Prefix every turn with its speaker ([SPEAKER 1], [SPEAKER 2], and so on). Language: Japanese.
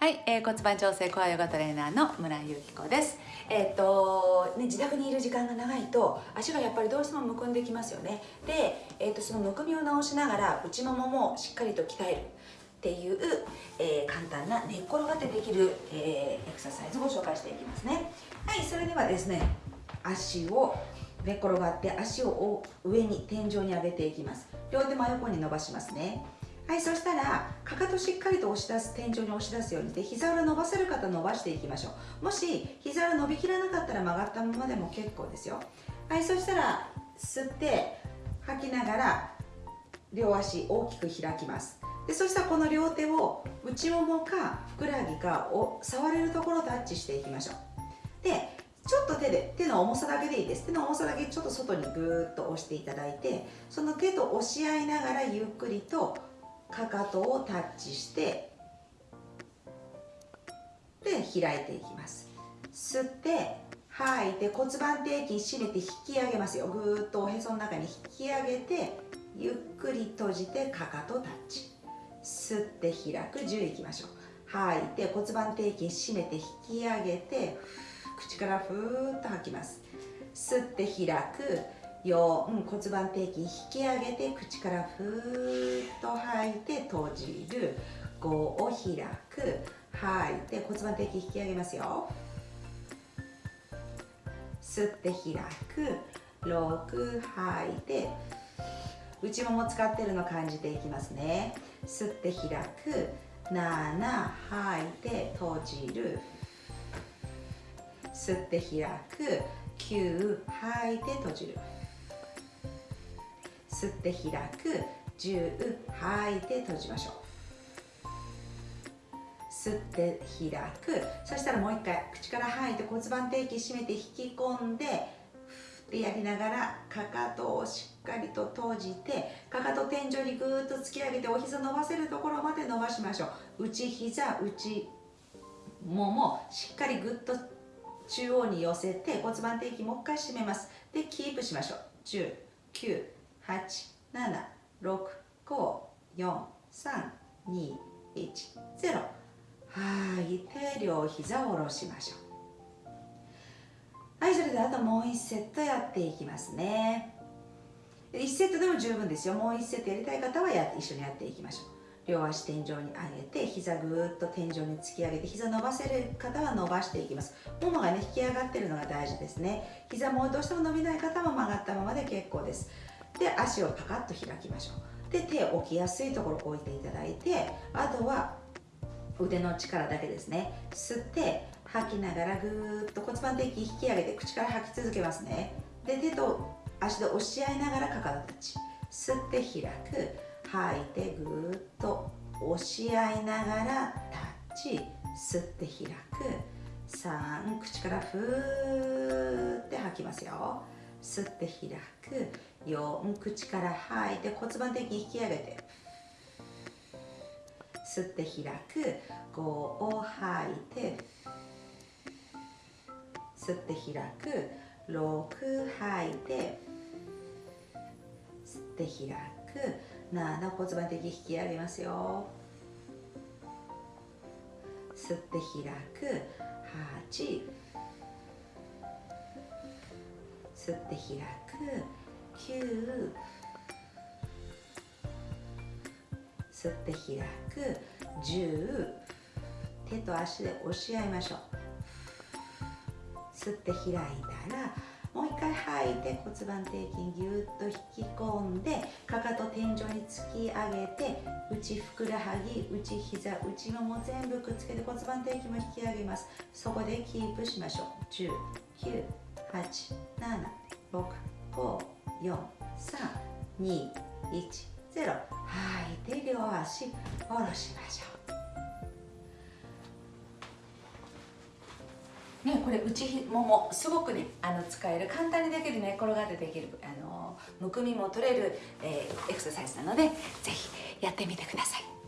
[SPEAKER 1] はい、えー、骨盤調整コアヨガトレーナーの村井ゆき子です。えー、っとね自宅にいる時間が長いと足がやっぱりどうしてもむくんできますよね。で、えー、っとそのむくみを直しながら内もももしっかりと鍛えるっていう、え簡単な寝っ転がってできる、えエクササイズをご紹介していきますね。はい、それではですね足を寝っ転がって足を上に天井に上げていきます。両手真横に伸ばしますね。はいそしたらかかとしっかりと押し出す天井に押し出すようにして膝裏伸ばせる方伸ばしていきましょう。もし膝裏伸びきらなかったら曲がったままでも結構ですよ。はいそしたら吸って吐きながら両足大きく開きます。でそしたらこの両手を内ももかふくらはぎかを触れるところタッチしていきましょう。でちょっと手で手の重さだけでいいです。手の重さだけちょっと外にぐーっと押していただいてその手と押し合いながらゆっくりとかかとをタッチしてで開いていきます。吸って吐いて骨盤底筋締めて引き上げますよ。ぐーっとおへその中に引き上げてゆっくり閉じてかかとタッチ。吸って開く。10いきましょう。吐いて骨盤底筋締めて引き上げて口からふーっと吐きます。吸って開く。4骨盤底筋引き上げて口からふーっと吐いて閉じる。5を開く。吐いて骨盤底筋引き上げますよ。吸って開く。6吐いて。内もも使ってるの感じていきますね。吸って開く。7吐いて閉じる。吸って開く。9吐いて閉じる。吸って開く10吐いて閉じましょう吸って開くそしたらもう一回口から吐いて骨盤底筋締めて引き込んでってやりながらかかとをしっかりと閉じてかかと天井にぐーっと突き上げてお膝伸ばせるところまで伸ばしましょう内膝内ももしっかりぐっと中央に寄せて骨盤底筋もう一回締めますでキープしましょう10 9 8 7 6 5 4 3 2 1 0吐いて両膝を下ろしましょう。はいそれではあともう1セットやっていきますね。1セットでも十分ですよ。もう1セットやりたい方はや一緒にやっていきましょう。両足天井に上げて膝ぐーっと天井に突き上げて膝伸ばせる方は伸ばしていきます。ももがね引き上がってるのが大事ですね。膝もどうしても伸びない方も曲がったままで結構です。で足をパカッと開きましょう。で手を置きやすいところを置いていただいてあとは腕の力だけですね。吸って吐きながらぐーっと骨盤底筋引き上げて口から吐き続けますね。で手と足で押し合いながらかかと立ち吸って開く。吐いてぐーっと押し合いながらタッチ。吸って開く。3口からふーって吐きますよ。吸って開く。4口から吐い。て骨盤的に引き上げて。吸って開く。5を吐いて。吸って開く。6吐いて。吸って開く。7骨盤的引き上げますよ。吸って開く。8吸って開く。9吸って開く10手と足で押し合いましょう吸って開いたらもう一回吐いて骨盤底筋ぎゅっと引き込んでかかと天井に突き上げて内ふくらはぎ内膝内もも全部くっつけて骨盤底筋も引き上げます。そこでキープしましょう。10 9 8 7 6 5 4 3 2 1 0吐いて両足下ろしましょうね、これ内ももすごくねあの使える簡単にできる寝、ね、転がってできるあのむくみも取れる、えー、エクササイズなのでぜひやってみてください。